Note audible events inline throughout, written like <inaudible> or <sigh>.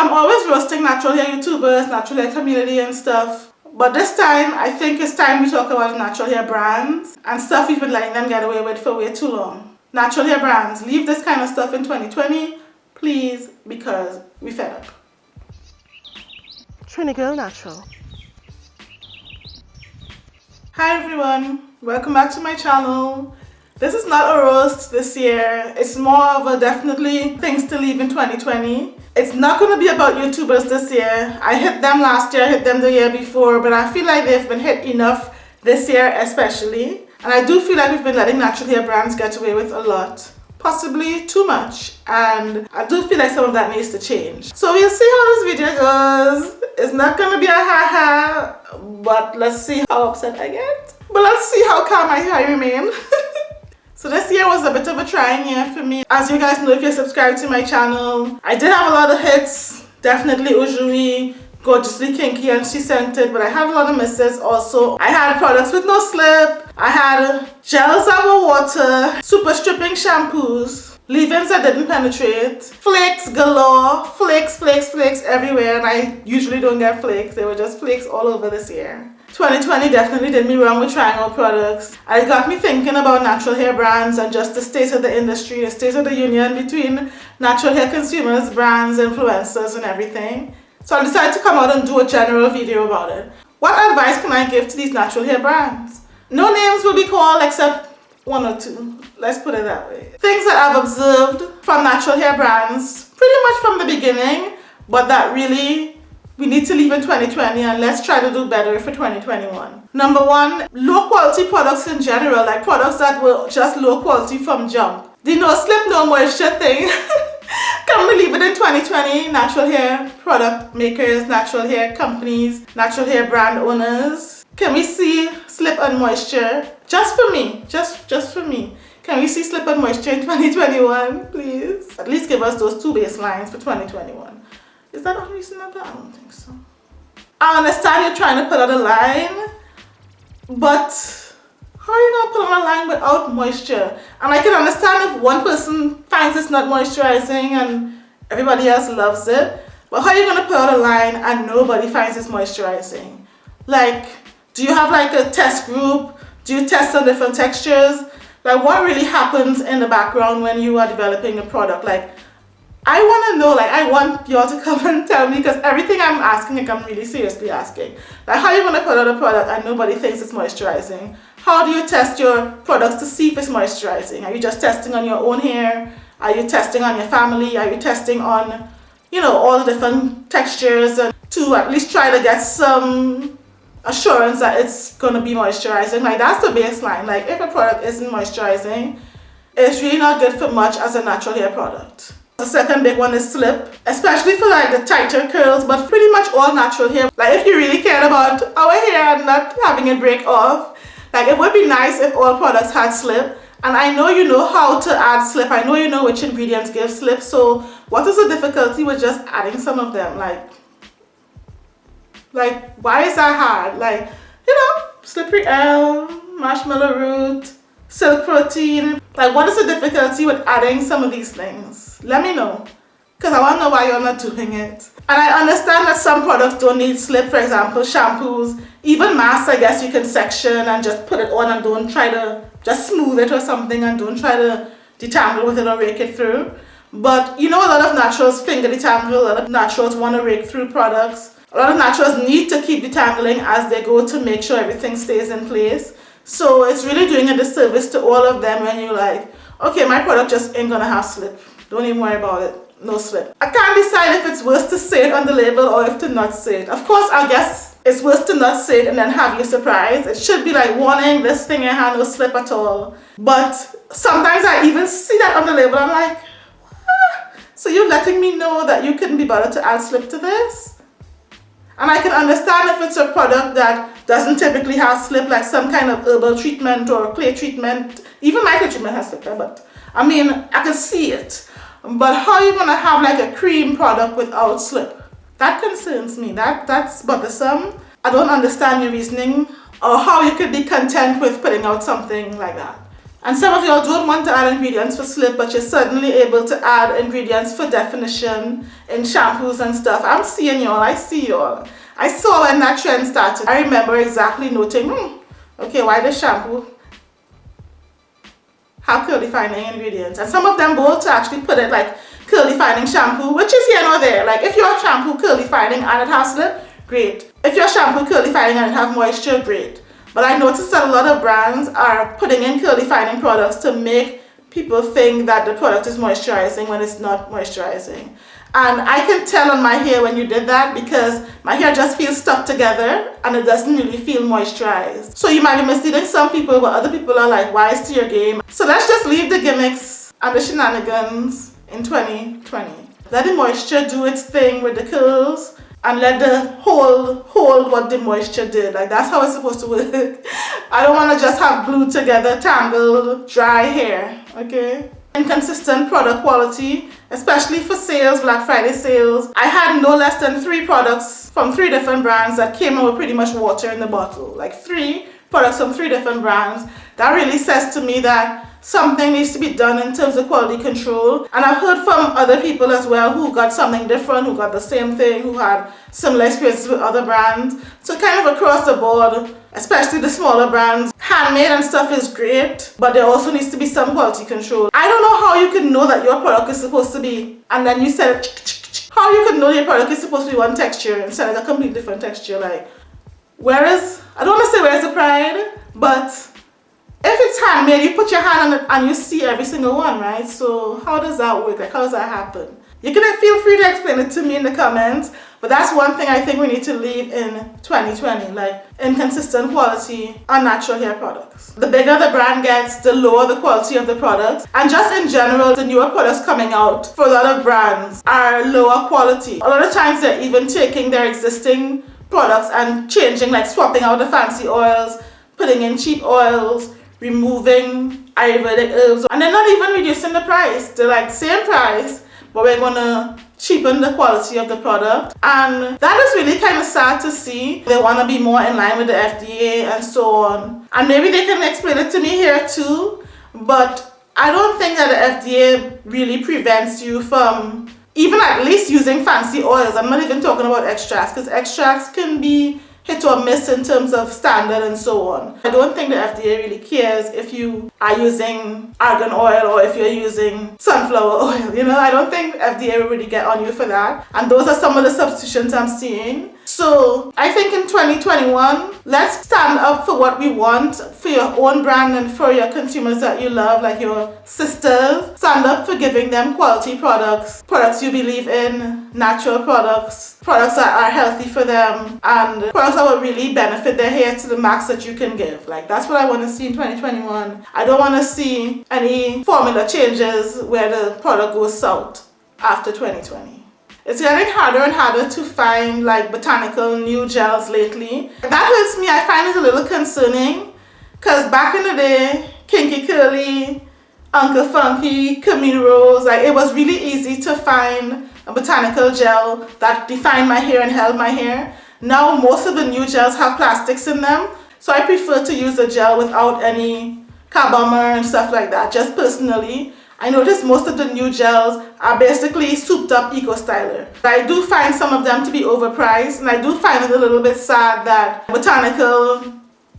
I'm always roasting natural hair YouTubers, natural hair community and stuff. But this time, I think it's time we talk about natural hair brands and stuff we've been letting them get away with for way too long. Natural hair brands, leave this kind of stuff in 2020, please, because we fed up. Trini Girl Natural. Hi everyone, welcome back to my channel. This is not a roast this year, it's more of a definitely things to leave in 2020. It's not going to be about YouTubers this year. I hit them last year, I hit them the year before, but I feel like they've been hit enough this year especially. And I do feel like we've been letting natural hair brands get away with a lot. Possibly too much. And I do feel like some of that needs to change. So we'll see how this video goes. It's not going to be a ha-ha, but let's see how upset I get. But let's see how calm I remain. <laughs> So this year was a bit of a trying year for me. As you guys know if you're subscribed to my channel, I did have a lot of hits. Definitely Ujui, Gorgeously Kinky and SheScentIt, but I had a lot of misses also. I had products with no slip. I had gels that were water, super stripping shampoos, leave-ins that didn't penetrate, flakes galore, flakes, flakes, flakes everywhere, and I usually don't get flakes. They were just flakes all over this year. 2020 definitely did me wrong with trying out products. It got me thinking about natural hair brands and just the state of the industry, the state of the union between natural hair consumers, brands, influencers and everything. So I decided to come out and do a general video about it. What advice can I give to these natural hair brands? No names will be called except one or two. Let's put it that way. Things that I've observed from natural hair brands pretty much from the beginning but that really we need to leave in 2020 and let's try to do better for 2021. Number one, low quality products in general, like products that were just low quality from jump. The no slip, no moisture thing. <laughs> Can we leave it in 2020? Natural hair product makers, natural hair companies, natural hair brand owners. Can we see slip and moisture? Just for me, just, just for me. Can we see slip and moisture in 2021, please? At least give us those two baselines for 2021. Is that unreasonable? I don't think so. I understand you're trying to put out a line, but how are you going to put on a line without moisture? And I can understand if one person finds it's not moisturizing and everybody else loves it, but how are you going to put out a line and nobody finds it's moisturizing? Like, do you have like a test group? Do you test on different textures? Like what really happens in the background when you are developing a product? Like I want to know, like, I want y'all to <laughs> come and tell me because everything I'm asking, like, I'm really seriously asking. Like, how you going to put out a product and nobody thinks it's moisturizing? How do you test your products to see if it's moisturizing? Are you just testing on your own hair? Are you testing on your family? Are you testing on, you know, all the different textures and to at least try to get some assurance that it's going to be moisturizing? Like, that's the baseline. Like, if a product isn't moisturizing, it's really not good for much as a natural hair product. The second big one is slip, especially for like the tighter curls, but pretty much all natural hair. Like if you really care about our hair and not having it break off, like it would be nice if all products had slip. And I know you know how to add slip. I know you know which ingredients give slip. So what is the difficulty with just adding some of them? Like, like why is that hard? Like, you know, slippery elm, marshmallow root, silk protein. Like what is the difficulty with adding some of these things? Let me know. Because I want to know why you're not doing it. And I understand that some products don't need slip, for example, shampoos. Even masks, I guess you can section and just put it on and don't try to just smooth it or something and don't try to detangle with it or rake it through. But you know a lot of naturals finger detangle, a lot of naturals want to rake through products. A lot of naturals need to keep detangling as they go to make sure everything stays in place. So it's really doing a disservice to all of them when you're like, okay, my product just ain't gonna have slip. Don't even worry about it. No slip. I can't decide if it's worth to say it on the label or if to not say it. Of course, I guess it's worth to not say it and then have you surprised. It should be like warning, this thing ain't had no slip at all. But sometimes I even see that on the label. I'm like, ah. so you're letting me know that you couldn't be bothered to add slip to this? And I can understand if it's a product that doesn't typically have slip, like some kind of herbal treatment or clay treatment. Even my micro treatment has slip but I mean, I can see it. But how are you going to have like a cream product without slip? That concerns me. That That's bothersome. I don't understand your reasoning or how you could be content with putting out something like that. And some of y'all don't want to add ingredients for slip, but you're certainly able to add ingredients for definition in shampoos and stuff. I'm seeing y'all, I see y'all. I saw when that trend started. I remember exactly noting, hmm, okay, why the shampoo have curl defining ingredients? And some of them both actually put it like curl defining shampoo, which is here nor there. Like if your shampoo curl defining and it has slip, great. If your shampoo curl defining and it has moisture, great. But I noticed that a lot of brands are putting in curl defining products to make people think that the product is moisturizing when it's not moisturizing. And I can tell on my hair when you did that because my hair just feels stuck together and it doesn't really feel moisturized. So you might be misleading some people but other people are like wise to your game. So let's just leave the gimmicks and the shenanigans in 2020. Let the moisture do its thing with the curls and let the hold hold what the moisture did like that's how it's supposed to work. <laughs> I don't want to just have glued together tangled dry hair okay? Inconsistent product quality especially for sales Black Friday sales. I had no less than three products from three different brands that came with pretty much water in the bottle. Like three products from three different brands. That really says to me that something needs to be done in terms of quality control and I've heard from other people as well who got something different, who got the same thing, who had similar experiences with other brands. So kind of across the board, especially the smaller brands, handmade and stuff is great, but there also needs to be some quality control. I don't know how you can know that your product is supposed to be, and then you said, how you can know your product is supposed to be one texture instead of a completely different texture, like, where is, I don't want to say where's the pride, but if it's handmade, you put your hand on it and you see every single one, right? So how does that work? Like how does that happen? You can feel free to explain it to me in the comments, but that's one thing I think we need to leave in 2020, like inconsistent quality on natural hair products. The bigger the brand gets, the lower the quality of the product. And just in general, the newer products coming out for a lot of brands are lower quality. A lot of times they're even taking their existing products and changing, like swapping out the fancy oils, putting in cheap oils, removing Ayurvedic herbs and they're not even reducing the price. They're like same price but we're gonna cheapen the quality of the product and that is really kind of sad to see. They want to be more in line with the FDA and so on and maybe they can explain it to me here too but I don't think that the FDA really prevents you from even at least using fancy oils. I'm not even talking about extracts because extracts can be hit or miss in terms of standard and so on. I don't think the FDA really cares if you are using argan oil or if you're using sunflower oil, you know, I don't think FDA will really get on you for that. And those are some of the substitutions I'm seeing. So I think in 2021, let's stand up for what we want for your own brand and for your consumers that you love, like your sisters. Stand up for giving them quality products, products you believe in, natural products, products that are healthy for them, and products that will really benefit their hair to the max that you can give. Like that's what I want to see in 2021. I don't want to see any formula changes where the product goes south after 2020. It's getting harder and harder to find like botanical new gels lately. That hurts me. I find it a little concerning because back in the day, Kinky Curly, Uncle Funky, Camille Rose, like it was really easy to find a botanical gel that defined my hair and held my hair. Now most of the new gels have plastics in them. So I prefer to use a gel without any carbomer and stuff like that, just personally. I noticed most of the new gels are basically souped up eco styler. I do find some of them to be overpriced and I do find it a little bit sad that botanical,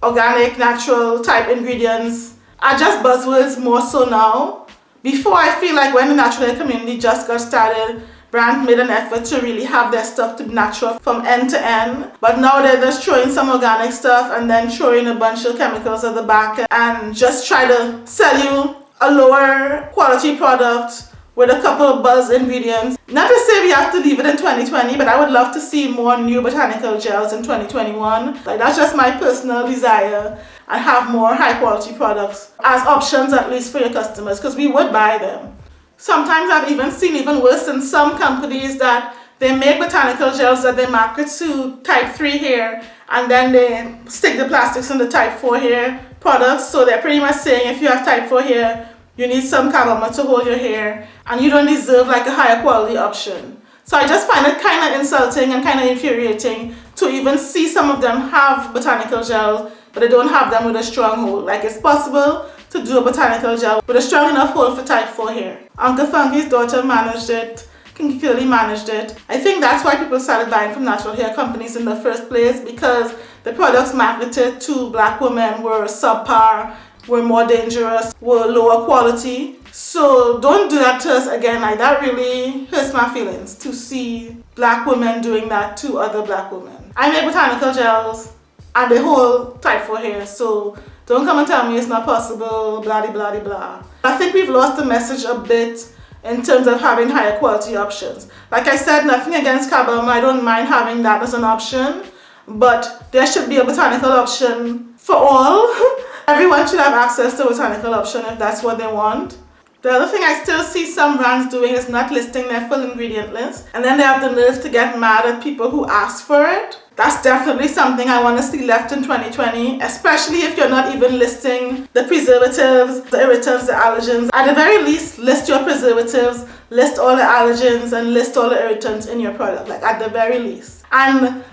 organic, natural type ingredients are just buzzwords more so now. Before I feel like when the natural community just got started, brands made an effort to really have their stuff to be natural from end to end. But now they're just throwing some organic stuff and then throwing a bunch of chemicals at the back and just try to sell you a lower quality product with a couple of buzz ingredients. Not to say we have to leave it in 2020, but I would love to see more new botanical gels in 2021. Like that's just my personal desire and have more high quality products as options at least for your customers because we would buy them. Sometimes I've even seen even worse in some companies that they make botanical gels that they market to type 3 hair and then they stick the plastics in the type 4 hair products so they're pretty much saying if you have type 4 hair you need some carbomer to hold your hair and you don't deserve like a higher quality option. So I just find it kind of insulting and kind of infuriating to even see some of them have botanical gels but they don't have them with a strong hold. Like it's possible to do a botanical gel with a strong enough hold for type 4 hair. Uncle Funky's daughter managed it. Kinky Curly managed it. I think that's why people started buying from natural hair companies in the first place because the products marketed to black women were subpar, were more dangerous, were lower quality. So don't do that to us again. Like that really hurts my feelings to see black women doing that to other black women. I make botanical gels and the whole type for hair. So don't come and tell me it's not possible, blah, blah, blah. I think we've lost the message a bit in terms of having higher quality options. Like I said, nothing against carbomer, I don't mind having that as an option, but there should be a botanical option for all. <laughs> Everyone should have access to botanical option if that's what they want. The other thing I still see some brands doing is not listing their full ingredient list and then they have the nerve to get mad at people who ask for it. That's definitely something I want to see left in 2020, especially if you're not even listing the preservatives, the irritants, the allergens. At the very least, list your preservatives, list all the allergens and list all the irritants in your product, like at the very least. And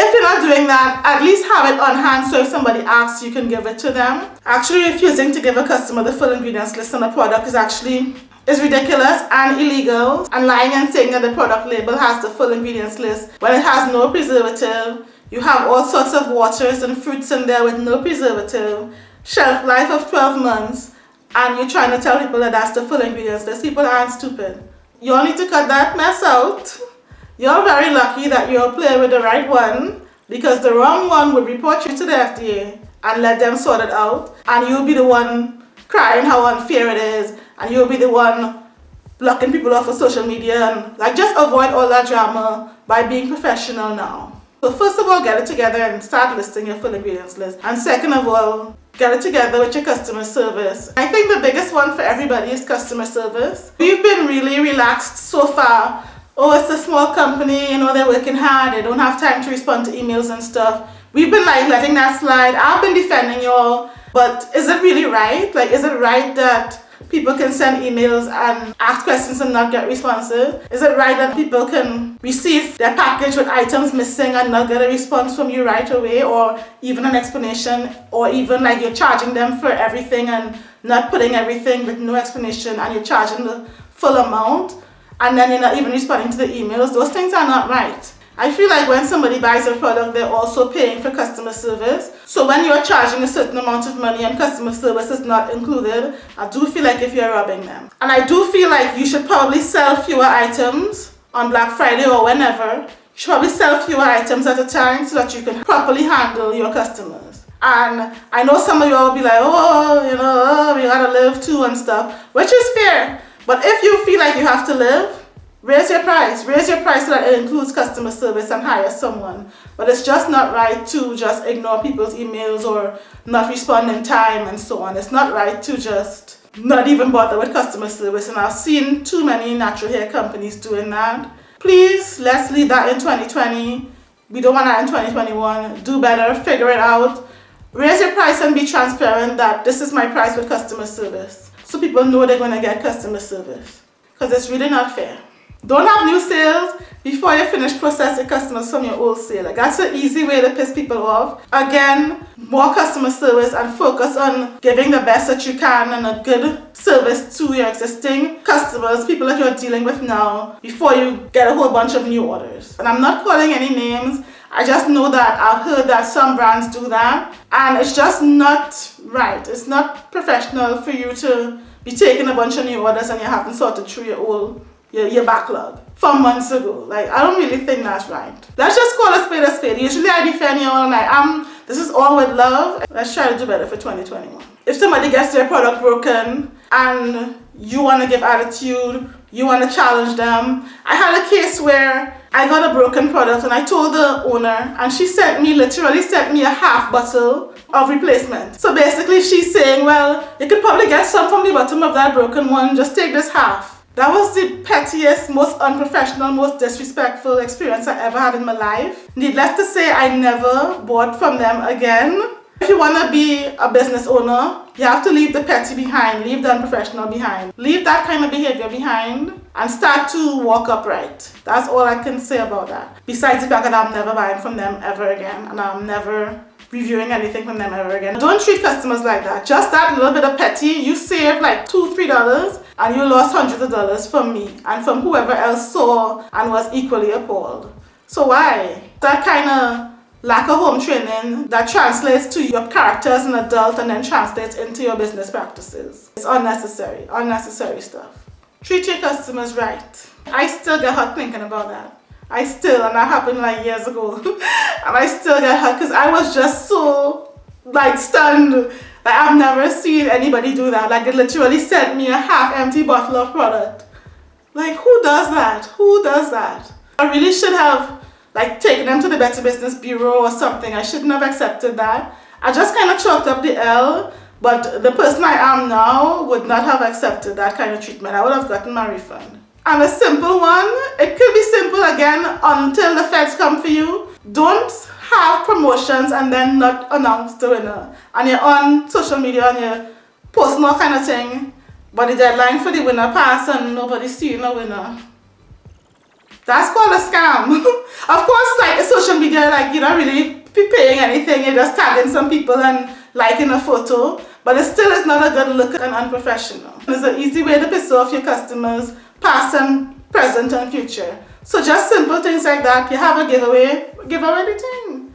if you're not doing that, at least have it on hand so if somebody asks, you can give it to them. Actually refusing to give a customer the full ingredients list on a product is actually is ridiculous and illegal and lying and saying that the product label has the full ingredients list when it has no preservative. You have all sorts of waters and fruits in there with no preservative, shelf life of 12 months, and you're trying to tell people that that's the full ingredients list. People aren't stupid. You all need to cut that mess out. You're very lucky that you're playing with the right one because the wrong one would report you to the FDA and let them sort it out and you'll be the one crying how unfair it is and you'll be the one blocking people off of social media and like just avoid all that drama by being professional now. So first of all, get it together and start listing your full ingredients list. And second of all, get it together with your customer service. I think the biggest one for everybody is customer service. We've been really relaxed so far. Oh, it's a small company, you know, they're working hard, they don't have time to respond to emails and stuff. We've been like letting that slide. I've been defending y'all, but is it really right? Like, is it right that people can send emails and ask questions and not get responses? Is it right that people can receive their package with items missing and not get a response from you right away or even an explanation or even like you're charging them for everything and not putting everything with no explanation and you're charging the full amount and then you're not even responding to the emails? Those things are not right. I feel like when somebody buys a product, they're also paying for customer service. So when you're charging a certain amount of money and customer service is not included, I do feel like if you're robbing them. And I do feel like you should probably sell fewer items on Black Friday or whenever. You should probably sell fewer items at a time so that you can properly handle your customers. And I know some of you will be like, oh, you know, oh, we gotta live too and stuff, which is fair. But if you feel like you have to live, Raise your price. Raise your price so that it includes customer service and hire someone. But it's just not right to just ignore people's emails or not respond in time and so on. It's not right to just not even bother with customer service. And I've seen too many natural hair companies doing that. Please, let's leave that in 2020. We don't want that in 2021. Do better. Figure it out. Raise your price and be transparent that this is my price with customer service. So people know they're going to get customer service. Because it's really not fair. Don't have new sales before you finish processing customers from your old sale. Like that's an easy way to piss people off. Again, more customer service and focus on giving the best that you can and a good service to your existing customers, people that you're dealing with now, before you get a whole bunch of new orders. And I'm not calling any names. I just know that I've heard that some brands do that and it's just not right. It's not professional for you to be taking a bunch of new orders and you haven't sorted through your old your, your backlog from months ago. Like, I don't really think that's right. Let's just call a spade a spade. Usually I defend you all night. Um, this is all with love. Let's try to do better for 2021. If somebody gets their product broken and you want to give attitude, you want to challenge them. I had a case where I got a broken product and I told the owner and she sent me, literally sent me a half bottle of replacement. So basically she's saying, well, you could probably get some from the bottom of that broken one, just take this half. That was the pettiest, most unprofessional, most disrespectful experience I ever had in my life. Needless to say, I never bought from them again. If you want to be a business owner, you have to leave the petty behind, leave the unprofessional behind. Leave that kind of behavior behind and start to walk upright. That's all I can say about that. Besides the fact that I'm never buying from them ever again and I'm never reviewing anything from them ever again. Don't treat customers like that. Just that little bit of petty, you save like two, three dollars and you lost hundreds of dollars from me and from whoever else saw and was equally appalled. So why? That kind of lack of home training that translates to your character as an adult and then translates into your business practices. It's unnecessary, unnecessary stuff. Treat your customers right. I still get hot thinking about that. I still, and that happened like years ago. <laughs> and I still get hurt because I was just so like stunned. Like I've never seen anybody do that. Like they literally sent me a half empty bottle of product. Like who does that? Who does that? I really should have like taken them to the Better Business Bureau or something. I shouldn't have accepted that. I just kind of chalked up the L, but the person I am now would not have accepted that kind of treatment. I would have gotten my refund. And a simple one, it could be simple again until the feds come for you. Don't have promotions and then not announce the winner. And you're on social media and you're posting all kind of thing, but the deadline for the winner passed and nobody's seeing a winner. That's called a scam. <laughs> of course, like social media, like you're not really paying anything, you're just tagging some people and liking a photo, but it still is not a good look and unprofessional. It's an easy way to piss off your customers past and present and future. So just simple things like that. You have a giveaway, give away the thing.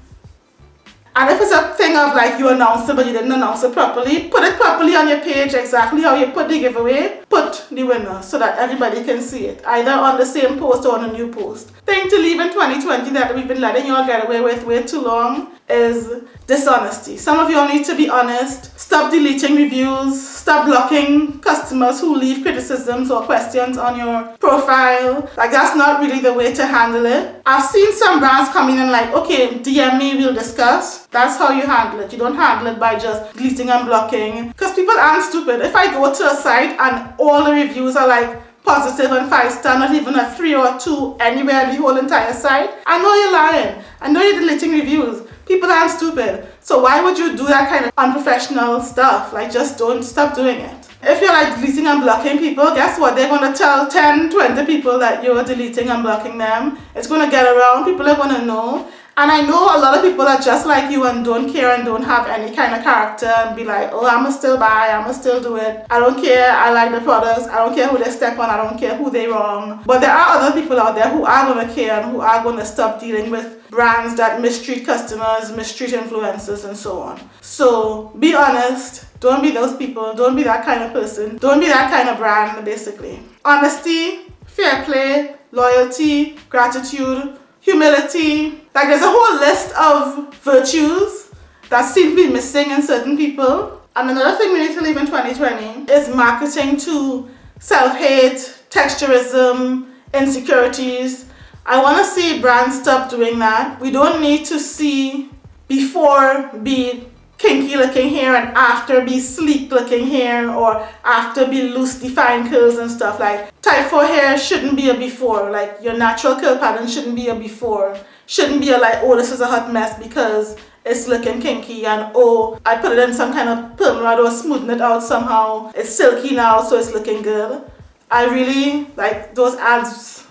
And if it's a thing of like you announced it but you didn't announce it properly, put it properly on your page exactly how you put the giveaway. Put the winner so that everybody can see it. Either on the same post or on a new post. Thing to leave in 2020 that we've been letting you all get away with way too long is dishonesty. Some of you all need to be honest. Stop deleting reviews. Stop blocking customers who leave criticisms or questions on your profile. Like that's not really the way to handle it. I've seen some brands come in and like, okay, DM me, we'll discuss. That's how you handle it. You don't handle it by just deleting and blocking. Because people aren't stupid. If I go to a site and all the reviews are like, positive and five star, not even a three or two anywhere in the whole entire site. I know you're lying. I know you're deleting reviews. People aren't stupid. So why would you do that kind of unprofessional stuff? Like just don't stop doing it. If you're like deleting and blocking people, guess what? They're going to tell 10, 20 people that you're deleting and blocking them. It's going to get around. People are going to know. And I know a lot of people are just like you and don't care and don't have any kind of character and be like, oh, I'ma still buy, I'ma still do it. I don't care, I like the products, I don't care who they step on, I don't care who they wrong. But there are other people out there who are gonna care and who are gonna stop dealing with brands that mistreat customers, mistreat influencers and so on. So be honest, don't be those people, don't be that kind of person, don't be that kind of brand basically. Honesty, fair play, loyalty, gratitude, humility. Like there's a whole list of virtues that seem to be missing in certain people. And another thing we need to leave in 2020 is marketing to self-hate, texturism, insecurities. I want to see brands stop doing that. We don't need to see before be kinky looking hair and after be sleek looking hair or after be loose defined curls and stuff like type 4 hair shouldn't be a before like your natural curl pattern shouldn't be a before shouldn't be like oh this is a hot mess because it's looking kinky and oh I put it in some kind of perm rod or smoothing it out somehow it's silky now so it's looking good I really like those ads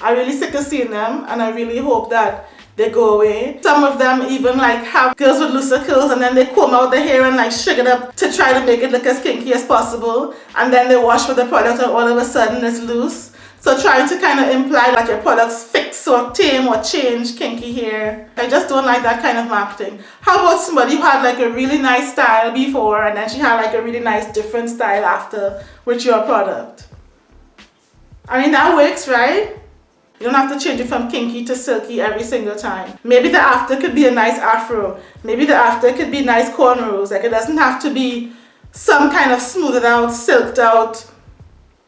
I really sick of seeing them and I really hope that they go away. Some of them even like have girls with looser curls and then they comb out the hair and like shake it up to try to make it look as kinky as possible and then they wash with the product and all of a sudden it's loose. So trying to kind of imply like your products fix or tame or change kinky hair. I just don't like that kind of marketing. How about somebody who had like a really nice style before and then she had like a really nice different style after with your product? I mean that works, right? You don't have to change it from kinky to silky every single time. Maybe the after could be a nice afro. Maybe the after could be nice cornrows. Like it doesn't have to be some kind of smoothed out, silked out,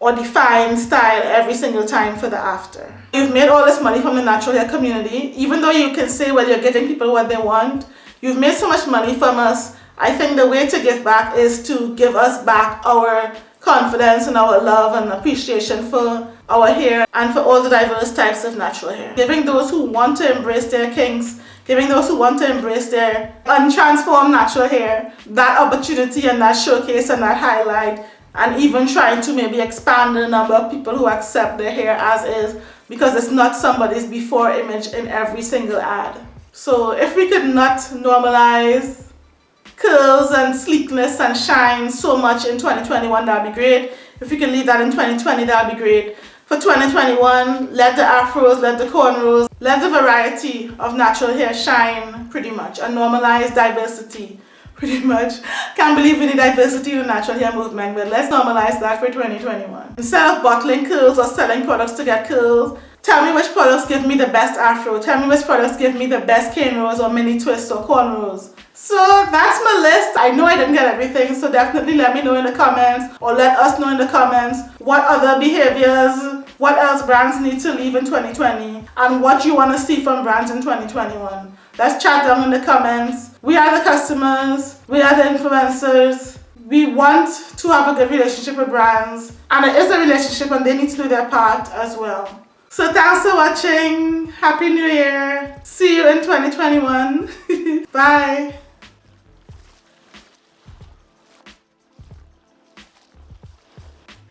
or define style every single time for the after. You've made all this money from the natural hair community. Even though you can say, well, you're giving people what they want, you've made so much money from us. I think the way to give back is to give us back our confidence and our love and appreciation for our hair and for all the diverse types of natural hair. Giving those who want to embrace their kinks, giving those who want to embrace their untransformed natural hair that opportunity and that showcase and that highlight and even trying to maybe expand the number of people who accept their hair as is because it's not somebody's before image in every single ad. So if we could not normalize curls and sleekness and shine so much in 2021, that'd be great. If we can leave that in 2020, that'd be great. For 2021, let the afros, let the cornrows, let the variety of natural hair shine pretty much and normalize diversity pretty much. Can't believe we need diversity in the natural hair movement, but let's normalize that for 2021. Instead of bottling curls or selling products to get curls, tell me which products give me the best afro. Tell me which products give me the best cane rolls or mini twists or cornrows. So that's my list. I know I didn't get everything, so definitely let me know in the comments or let us know in the comments what other behaviors, what else brands need to leave in 2020 and what you want to see from brands in 2021. Let's chat down in the comments. We are the customers, we are the influencers. We want to have a good relationship with brands and it is a relationship and they need to do their part as well. So thanks for watching. Happy New Year. See you in 2021. <laughs> Bye.